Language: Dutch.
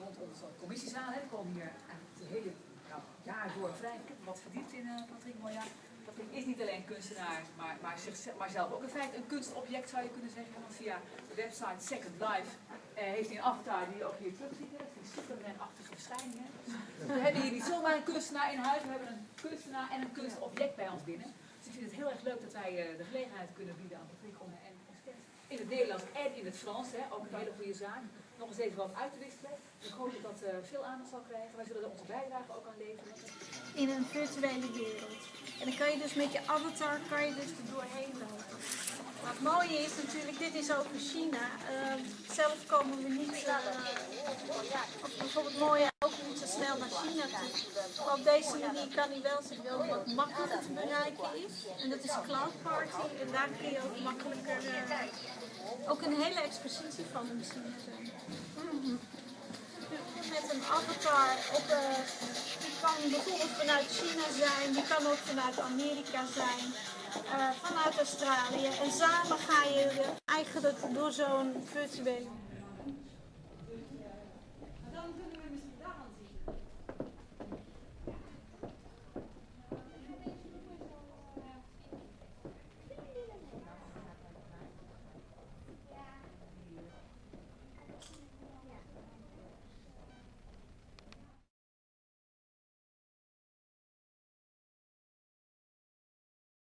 rond onze commissiezaal. Er komen hier het hele nou, jaar door vrij wat verdiept in uh, Patrick Moya. Patrick is niet alleen kunstenaar, maar, maar, zichzelf, maar zelf ook in feite een kunstobject zou je kunnen zeggen. Want via de website Second Life uh, heeft hij een avatar die je ook hier terug ziet. Die Superman-achtige verschijningen. We hebben hier niet zomaar een kunstenaar in huis, we hebben een kunstenaar en een kunstobject bij ons binnen. Dus ik vind het heel erg leuk dat wij uh, de gelegenheid kunnen bieden aan Patrick om en in het Nederlands en in het Frans, hè, ook een hele goede zaak, nog eens even wat uit te wisselen. Ik hoop dat dat uh, veel aandacht zal krijgen. Wij zullen er onze bijdrage ook aan leveren. In een virtuele wereld. En dan kan je dus met je avatar kan je dus er doorheen lopen. Het mooie is natuurlijk, dit is over China. Uh, zelf komen we niet, uh, bijvoorbeeld mooie ook niet zo snel naar China toe. Op deze manier kan hij wel zich wel wat makkelijker te bereiken is. En dat is Cloud Party. En daar kun je ook makkelijker uh, ook een hele expositie van hem zien. Mm -hmm. Met een avatar op uh, die kan bijvoorbeeld vanuit China zijn, die kan ook vanuit Amerika zijn. Eh, vanuit Australië. En samen ga je eigenlijk door zo'n virtuele...